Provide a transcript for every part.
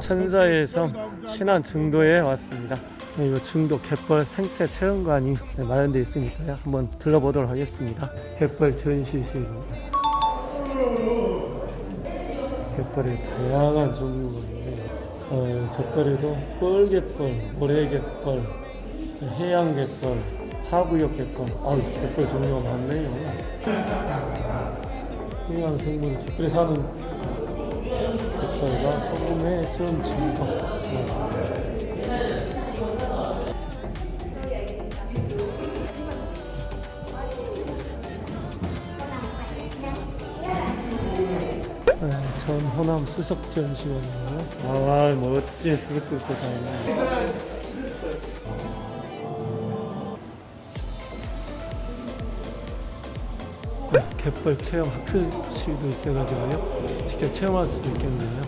천사의 섬 신안 중도에 왔습니다. 이거 중도 갯벌 생태 체험관이 마련되어 있으니까요. 한번 들러보도록 하겠습니다. 갯벌 전시실입니다. 갯벌에 다양한 종류가 있네요. 어, 갯벌에도 뻘갯벌, 모래갯벌, 해양갯벌, 하구역 갯벌. 아, 갯벌 종류가 많네요. 해양 생물 갯벌에 사는 갯벌과 소금의 수험 증거. 아, 전 호남 수석 전시원이에요. 아, 멋진 있네. 네, 갯벌 체험 학습실도 있어가지고요. 직접 체험할 수도 있겠네요.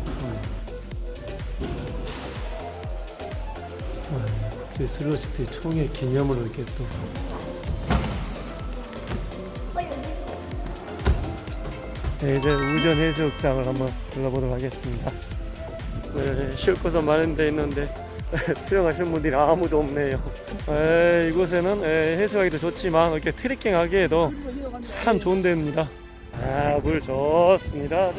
네, 슬로시티 총회 기념으로 이렇게 또 네, 이제 우전 해수욕장을 한번 둘러보도록 하겠습니다. 네, 쉴 곳은 마련되어 있는데 수영하시는 분들이 아무도 없네요. 에, 이곳에는 에, 해수하기도 좋지만 이렇게 트레킹 하기에도 참 좋은 데입니다. 아, 물 좋습니다.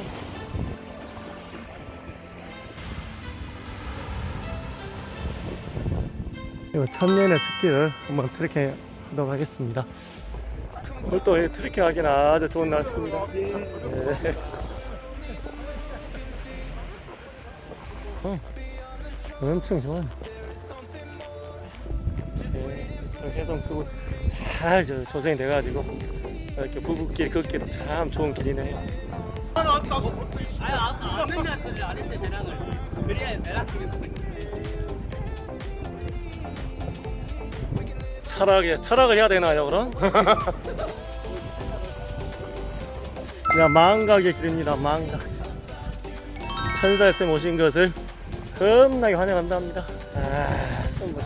이거 천년의 습기를 한번 트레킹 하도록 하겠습니다. 오늘 또 트레킹 하기는 아주 좋은 날씨입니다. 네. 어, 엄청 좋아. 네, 해성 수잘 저, 조성이 돼가지고 이렇게 부부길 걷기도 참 좋은 길이네요. 철학에 철학을 해야 되나요 그럼? 야 망각의 길입니다 망각 천사의 쌤 오신 것을 겁나게 환영한답니다 아 선물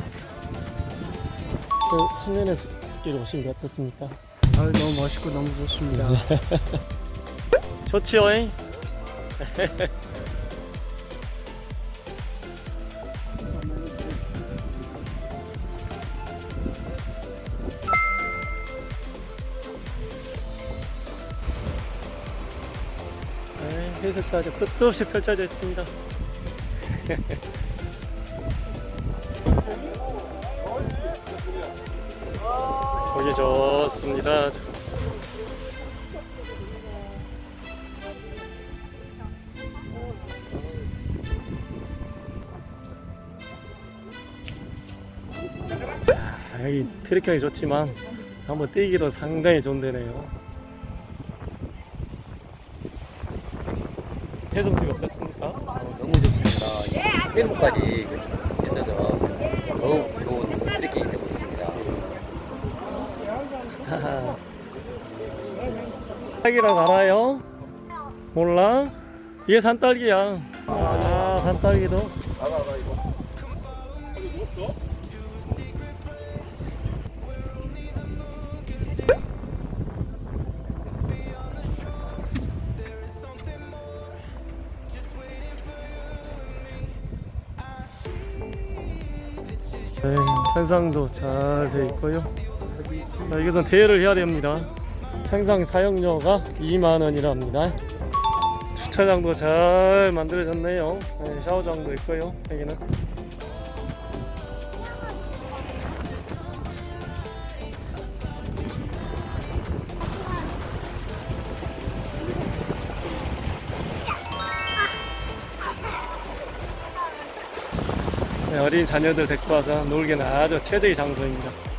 그 천년의 숲길 오신 게 어떻습니까? 아, 너무 멋있고 너무 좋습니다. 좋지요 잉? 네, 해석도 아주 끝도 없이 펼쳐져 있습니다. 보기 좋습니다. 아, 여기 트레킹이 좋지만 한번 뛰기도 상당히 좋은 데네요. 해성씨가 어떻습니까? 너무 좋습니다. 해무까지 있어서 더욱 좋은 트레킹이 되고 있습니다. 딸기라고 알아요? 몰라? 이게 산딸기야. 아, 산딸기도. 네, 현상도 잘 돼 있고요. 자, 이것은 대여를 해야 됩니다. 평상 사용료가 2만 원이랍니다. 주차장도 잘 만들어졌네요. 네, 샤워장도 있고요. 여기는. 네, 어린 자녀들 데리고 와서 놀기는 아주 최적의 장소입니다.